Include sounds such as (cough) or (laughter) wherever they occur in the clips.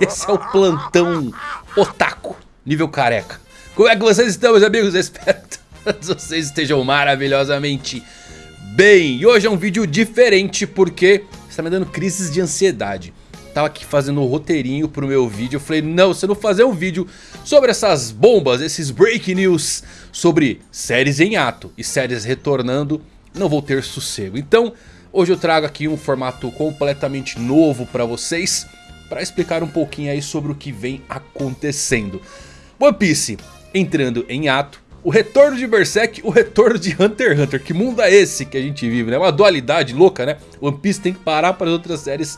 Esse é o plantão otaku, nível careca. Como é que vocês estão, meus amigos? Espero que todos vocês estejam maravilhosamente bem. E hoje é um vídeo diferente porque está me dando crises de ansiedade. Tava aqui fazendo o um roteirinho pro meu vídeo. Eu falei, não, se eu não fazer um vídeo sobre essas bombas, esses break news sobre séries em ato e séries retornando, não vou ter sossego. Então, hoje eu trago aqui um formato completamente novo para vocês, para explicar um pouquinho aí sobre o que vem acontecendo. One Piece entrando em ato, o retorno de Berserk, o retorno de Hunter x Hunter. Que mundo é esse que a gente vive, né? Uma dualidade louca, né? One Piece tem que parar para as outras séries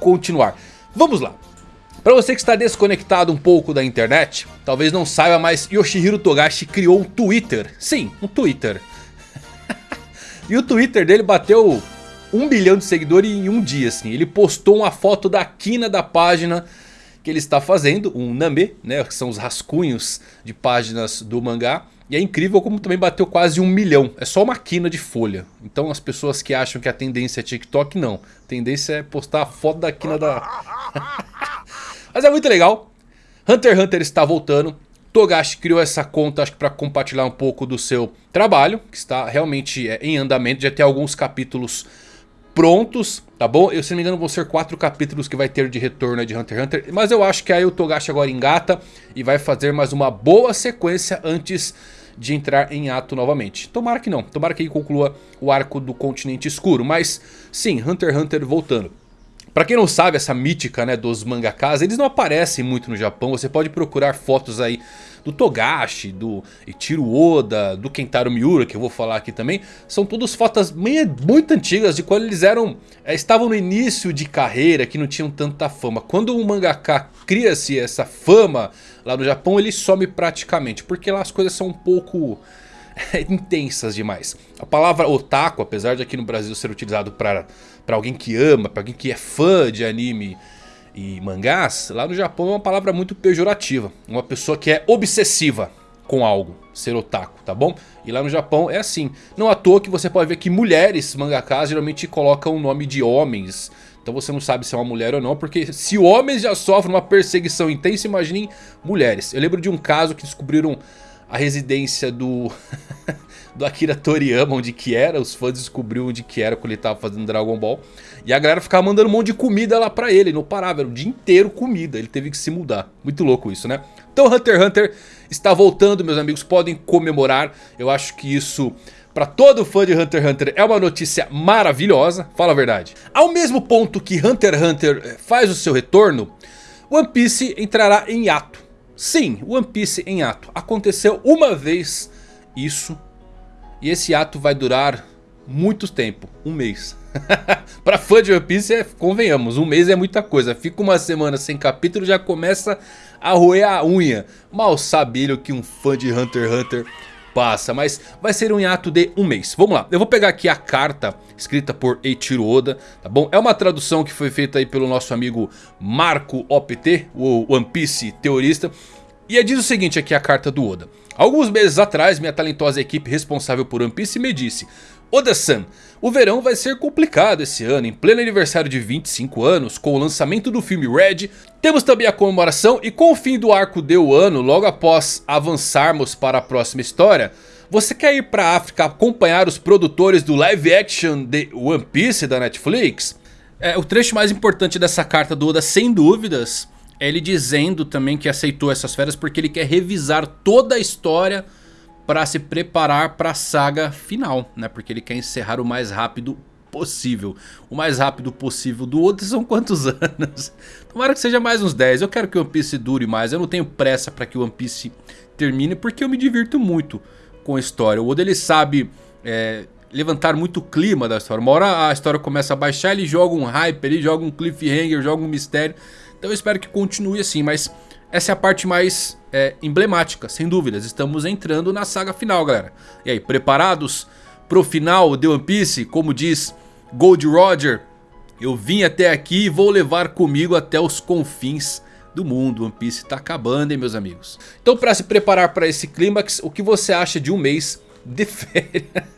continuar. Vamos lá. Para você que está desconectado um pouco da internet, talvez não saiba, mas Yoshihiro Togashi criou um Twitter. Sim, um Twitter. (laughs) e o Twitter dele bateu um bilhão de seguidores em um dia, assim. Ele postou uma foto da quina da página que ele está fazendo, um name, né, que são os rascunhos de páginas do mangá. E é incrível como também bateu quase um milhão. É só uma quina de folha. Então as pessoas que acham que a tendência é TikTok, não. A tendência é postar a foto da quina da... (laughs) Mas é muito legal. Hunter x Hunter está voltando. Togashi criou essa conta acho que para compartilhar um pouco do seu trabalho. Que está realmente é, em andamento. Já tem alguns capítulos prontos, tá bom? Eu, se não me engano vão ser quatro capítulos que vai ter de retorno de Hunter x Hunter. Mas eu acho que aí o Togashi agora engata e vai fazer mais uma boa sequência antes de entrar em ato novamente. Tomara que não, tomara que ele conclua o arco do continente escuro. Mas sim, Hunter x Hunter voltando. Pra quem não sabe, essa mítica né, dos mangakas, eles não aparecem muito no Japão. Você pode procurar fotos aí do Togashi, do Ichiro Oda, do Kentaro Miura, que eu vou falar aqui também. São todas fotos muito antigas de quando eles eram é, estavam no início de carreira, que não tinham tanta fama. Quando um mangaka cria-se essa fama lá no Japão, ele some praticamente, porque lá as coisas são um pouco intensas demais. A palavra otaku, apesar de aqui no Brasil ser utilizado para alguém que ama, para alguém que é fã de anime e mangás, lá no Japão é uma palavra muito pejorativa. Uma pessoa que é obsessiva com algo, ser otaku, tá bom? E lá no Japão é assim. Não à toa que você pode ver que mulheres mangakas geralmente colocam o nome de homens. Então você não sabe se é uma mulher ou não, porque se homens já sofrem uma perseguição intensa, imaginem mulheres. Eu lembro de um caso que descobriram a residência do, (laughs) do Akira Toriyama, onde que era. Os fãs descobriram onde que era quando ele estava fazendo Dragon Ball. E a galera ficava mandando um monte de comida lá pra ele. Não parava, era o dia inteiro comida. Ele teve que se mudar. Muito louco isso, né? Então Hunter x Hunter está voltando, meus amigos. Podem comemorar. Eu acho que isso... Pra todo fã de Hunter x Hunter é uma notícia maravilhosa, fala a verdade. Ao mesmo ponto que Hunter x Hunter eh, faz o seu retorno, One Piece entrará em ato. Sim, One Piece em ato. Aconteceu uma vez isso. E esse ato vai durar muito tempo. Um mês. (laughs) pra fã de One Piece, é, convenhamos, um mês é muita coisa. Fica uma semana sem capítulo já começa a roer a unha. Mal sabe que um fã de Hunter x Hunter passa. Mas vai ser um ato de um mês. Vamos lá, eu vou pegar aqui a carta escrita por Eiichiro Oda, tá bom? É uma tradução que foi feita aí pelo nosso amigo Marco OPT, o One Piece teorista. E diz o seguinte aqui a carta do Oda. Alguns meses atrás, minha talentosa equipe responsável por One Piece me disse... Oda-san, o verão vai ser complicado esse ano, em pleno aniversário de 25 anos, com o lançamento do filme Red, temos também a comemoração e com o fim do arco de Wano, logo após avançarmos para a próxima história, você quer ir para a África acompanhar os produtores do live action de One Piece da Netflix? É, o trecho mais importante dessa carta do Oda, sem dúvidas, ele dizendo também que aceitou essas férias porque ele quer revisar toda a história para se preparar para a saga final, né? Porque ele quer encerrar o mais rápido possível. O mais rápido possível do Oda são quantos (laughs) anos? Tomara que seja mais uns 10. Eu quero que o One Piece dure mais. Eu não tenho pressa para que o One Piece termine porque eu me divirto muito com a história. O Oda ele sabe é, levantar muito o clima da história. Uma hora a história começa a baixar, ele joga um hype, ele joga um cliffhanger, joga um mistério. Então eu espero que continue assim, mas essa é a parte mais é, emblemática, sem dúvidas. Estamos entrando na saga final, galera. E aí, preparados pro final de One Piece? Como diz Gold Roger, eu vim até aqui e vou levar comigo até os confins do mundo. One Piece tá acabando, hein, meus amigos? Então, para se preparar para esse clímax, o que você acha de um mês de (laughs) férias.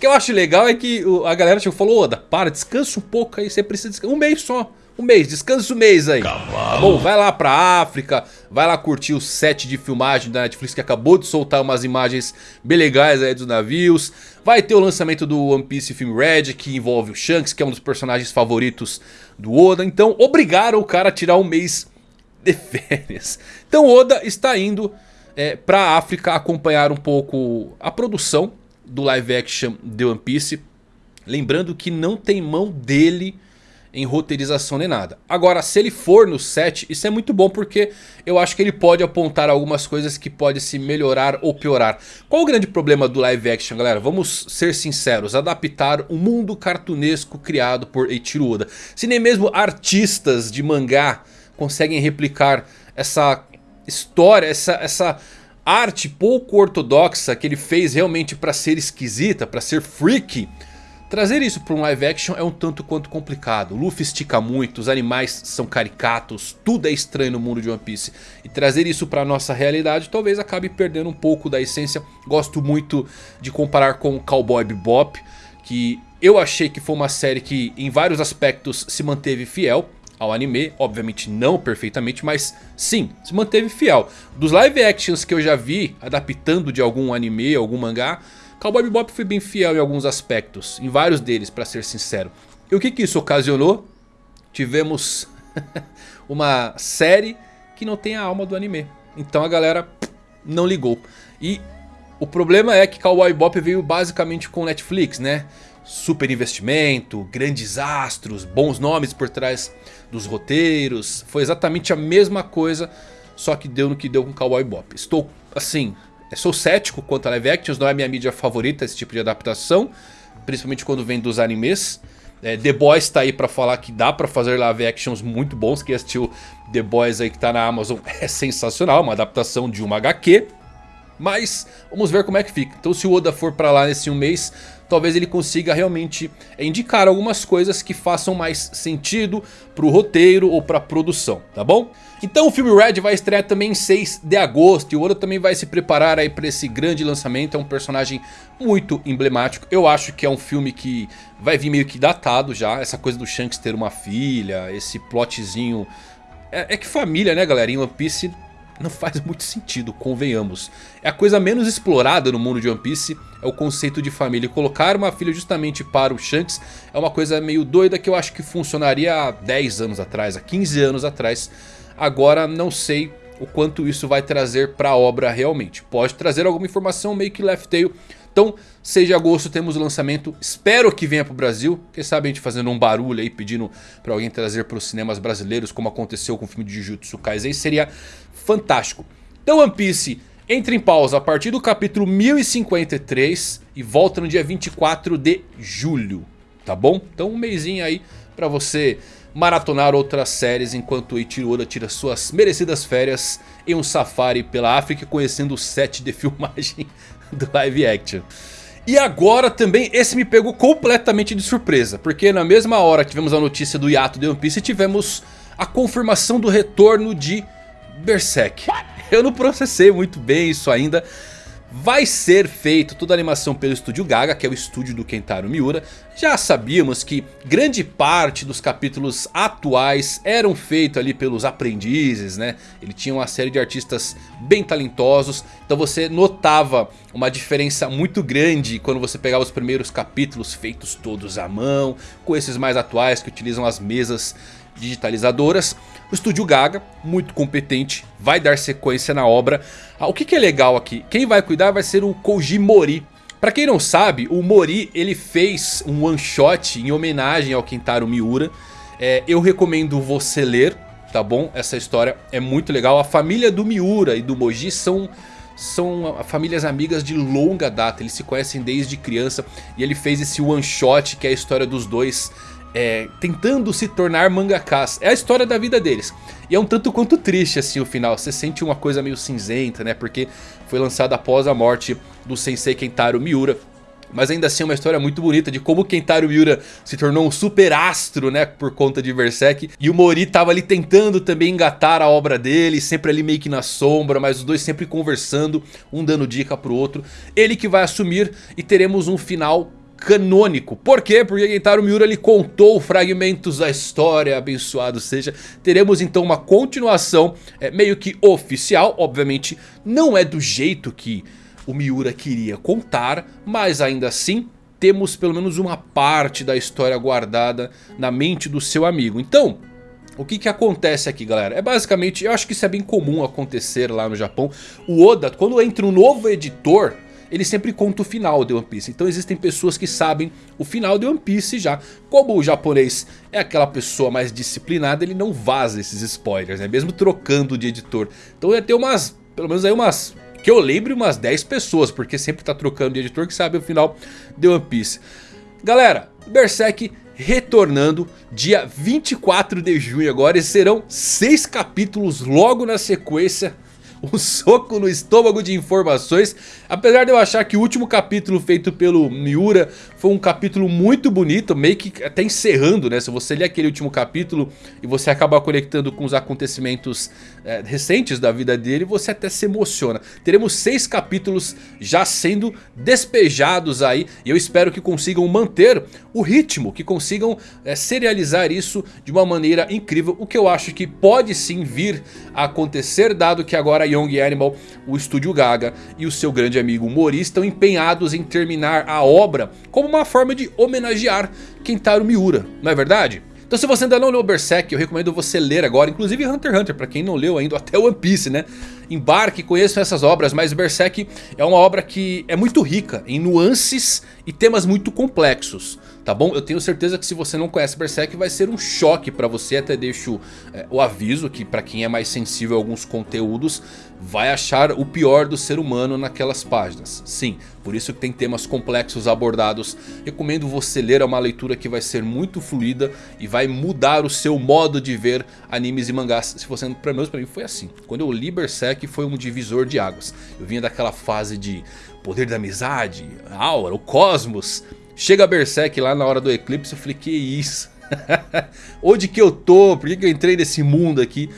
O que eu acho legal é que a galera tipo, falou, Oda, para, descansa um pouco aí, você precisa descansar. Um mês só. Um mês, descansa um mês aí. Tá bom, vai lá pra África, vai lá curtir o set de filmagem da Netflix que acabou de soltar umas imagens bem legais aí dos navios. Vai ter o lançamento do One Piece Film Red, que envolve o Shanks, que é um dos personagens favoritos do Oda. Então obrigaram o cara a tirar um mês de (laughs) férias. Então Oda está indo é, pra África acompanhar um pouco a produção do live action de One Piece. Lembrando que não tem mão dele em roteirização nem nada. Agora, se ele for no set, isso é muito bom porque eu acho que ele pode apontar algumas coisas que pode se melhorar ou piorar. Qual o grande problema do live action, galera? Vamos ser sinceros, adaptar um mundo cartunesco criado por Eiichiro Oda. Se nem mesmo artistas de mangá conseguem replicar essa história, essa, essa arte pouco ortodoxa que ele fez realmente para ser esquisita, para ser freaky... Trazer isso para um live action é um tanto quanto complicado. O Luffy estica muito, os animais são caricatos, tudo é estranho no mundo de One Piece. E trazer isso para nossa realidade talvez acabe perdendo um pouco da essência. Gosto muito de comparar com Cowboy Bebop, que eu achei que foi uma série que em vários aspectos se manteve fiel ao anime, obviamente não perfeitamente, mas sim, se manteve fiel. Dos live actions que eu já vi adaptando de algum anime, algum mangá, Cowboy Bebop foi bem fiel em alguns aspectos, em vários deles para ser sincero. E o que, que isso ocasionou? Tivemos (laughs) uma série que não tem a alma do anime. Então a galera não ligou. E o problema é que Cowboy Bebop veio basicamente com Netflix, né? Super investimento, grandes astros, bons nomes por trás dos roteiros. Foi exatamente a mesma coisa, só que deu no que deu com Cowboy Bebop. Estou, assim, sou cético quanto a live actions, não é minha mídia favorita esse tipo de adaptação. Principalmente quando vem dos animes. É, The Boys tá aí pra falar que dá pra fazer live actions muito bons. Quem assistiu The Boys aí que tá na Amazon (laughs) é sensacional, uma adaptação de uma HQ. Mas vamos ver como é que fica. Então se o Oda for pra lá nesse um mês, talvez ele consiga realmente indicar algumas coisas que façam mais sentido pro roteiro ou pra produção, tá bom? Então o filme Red vai estrear também em 6 de agosto e o Oda também vai se preparar aí para esse grande lançamento, é um personagem muito emblemático. Eu acho que é um filme que vai vir meio que datado já, essa coisa do Shanks ter uma filha, esse plotzinho... É, é que família né galera, em One Piece não faz muito sentido, convenhamos. É a coisa menos explorada no mundo de One Piece, é o conceito de família. E colocar uma filha justamente para o Shanks é uma coisa meio doida que eu acho que funcionaria há 10 anos atrás, há 15 anos atrás. Agora não sei o quanto isso vai trazer para a obra realmente. Pode trazer alguma informação meio que left tail. Então 6 de agosto temos o lançamento, espero que venha para o Brasil. Quem sabe a gente fazendo um barulho aí pedindo para alguém trazer para os cinemas brasileiros como aconteceu com o filme de Jujutsu Kaisen. Seria fantástico. Então One Piece entra em pausa a partir do capítulo 1053 e volta no dia 24 de julho. Tá bom? Então um mêsinho aí para você maratonar outras séries enquanto Eiichiro Oda tira suas merecidas férias em um safari pela África conhecendo o set de filmagem (laughs) do live action. E agora também esse me pegou completamente de surpresa, porque na mesma hora que tivemos a notícia do hiato de One Piece tivemos a confirmação do retorno de Berserk. Eu não processei muito bem isso ainda, vai ser feito toda a animação pelo estúdio Gaga, que é o estúdio do Kentaro Miura. Já sabíamos que grande parte dos capítulos atuais eram feitos ali pelos aprendizes, né? Ele tinha uma série de artistas bem talentosos, então você notava uma diferença muito grande quando você pegava os primeiros capítulos feitos todos à mão, com esses mais atuais que utilizam as mesas digitalizadoras. O estúdio Gaga, muito competente, vai dar sequência na obra. Ah, o que, que é legal aqui? Quem vai cuidar vai ser o Koji Mori. Pra quem não sabe, o Mori ele fez um one shot em homenagem ao Kentaro Miura. É, eu recomendo você ler, tá bom? Essa história é muito legal. A família do Miura e do Moji são são famílias amigas de longa data, eles se conhecem desde criança e ele fez esse one shot que é a história dos dois é, tentando se tornar mangakas. É a história da vida deles. E é um tanto quanto triste assim o final. Você sente uma coisa meio cinzenta, né? Porque foi lançado após a morte do Sensei Kentaro Miura. Mas ainda assim é uma história muito bonita de como Kentaro Miura se tornou um super astro, né? Por conta de Berserk. E o Mori tava ali tentando também engatar a obra dele, sempre ali meio que na sombra, mas os dois sempre conversando, um dando dica pro outro. Ele que vai assumir e teremos um final canônico. Por quê? Porque Gentaro Miura ele contou fragmentos da história, abençoado seja. Teremos então uma continuação é, meio que oficial, obviamente não é do jeito que o Miura queria contar, mas ainda assim temos pelo menos uma parte da história guardada na mente do seu amigo. Então, o que que acontece aqui galera? É basicamente, eu acho que isso é bem comum acontecer lá no Japão. O Oda, quando entra um novo editor, ele sempre conta o final de One Piece. Então existem pessoas que sabem o final de One Piece já. Como o japonês é aquela pessoa mais disciplinada, ele não vaza esses spoilers, né? Mesmo trocando de editor. Então ia ter umas, pelo menos aí umas que eu lembre umas 10 pessoas, porque sempre tá trocando de editor que sabe o final de One Piece. Galera, Berserk retornando dia 24 de junho agora e serão 6 capítulos logo na sequência um soco no estômago de informações. Apesar de eu achar que o último capítulo feito pelo Miura foi um capítulo muito bonito, meio que até encerrando, né? Se você ler aquele último capítulo e você acabar conectando com os acontecimentos é, recentes da vida dele, você até se emociona. Teremos seis capítulos já sendo despejados aí e eu espero que consigam manter o ritmo, que consigam é, serializar isso de uma maneira incrível, o que eu acho que pode sim vir a acontecer, dado que agora a Young Animal, o estúdio Gaga e o seu grande amigo Mori estão empenhados em terminar a obra como uma forma de homenagear Kentaro Miura, não é verdade? Então se você ainda não leu Berserk, eu recomendo você ler agora, inclusive Hunter x Hunter, para quem não leu ainda, até One Piece, né? Embarque, conheçam essas obras, mas Berserk é uma obra que é muito rica em nuances e temas muito complexos tá bom? Eu tenho certeza que se você não conhece Berserk vai ser um choque pra você, até deixo é, o aviso que pra quem é mais sensível a alguns conteúdos vai achar o pior do ser humano naquelas páginas. Sim, por isso que tem temas complexos abordados. Recomendo você ler, é uma leitura que vai ser muito fluida e vai mudar o seu modo de ver animes e mangás. Se você, pelo menos pra mim foi assim. Quando eu li Berserk foi um divisor de águas. Eu vinha daquela fase de poder da amizade, aura, o cosmos... Chega Berserk lá na hora do eclipse, eu falei, que isso? (laughs) Onde que eu tô? Por que, que eu entrei nesse mundo aqui?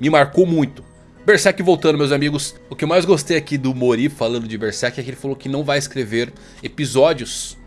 Me marcou muito. Berserk voltando meus amigos, o que eu mais gostei aqui do Mori falando de Berserk é que ele falou que não vai escrever episódios,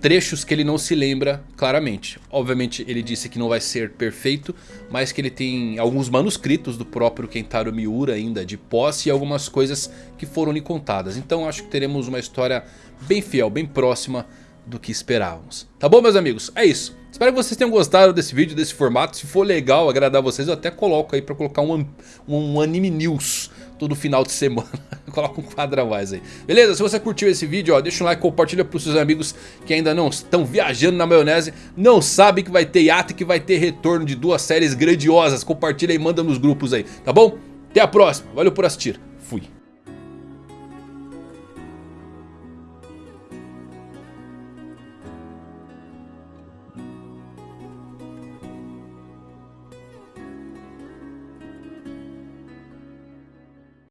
trechos que ele não se lembra claramente. Obviamente ele disse que não vai ser perfeito, mas que ele tem alguns manuscritos do próprio Kentaro Miura ainda de posse e algumas coisas que foram lhe contadas. Então acho que teremos uma história bem fiel, bem próxima do que esperávamos. Tá bom meus amigos? É isso. Espero que vocês tenham gostado desse vídeo, desse formato. Se for legal, agradar vocês, eu até coloco aí pra colocar um, um anime news todo final de (laughs) semana. Coloca um quadro a mais aí. Beleza? Se você curtiu esse vídeo, ó, deixa um like, compartilha pros seus amigos que ainda não estão viajando na maionese. Não sabem que vai ter hiato e que vai ter retorno de duas séries grandiosas. Compartilha e manda nos grupos aí, tá bom? Até a próxima. Valeu por assistir. Fui.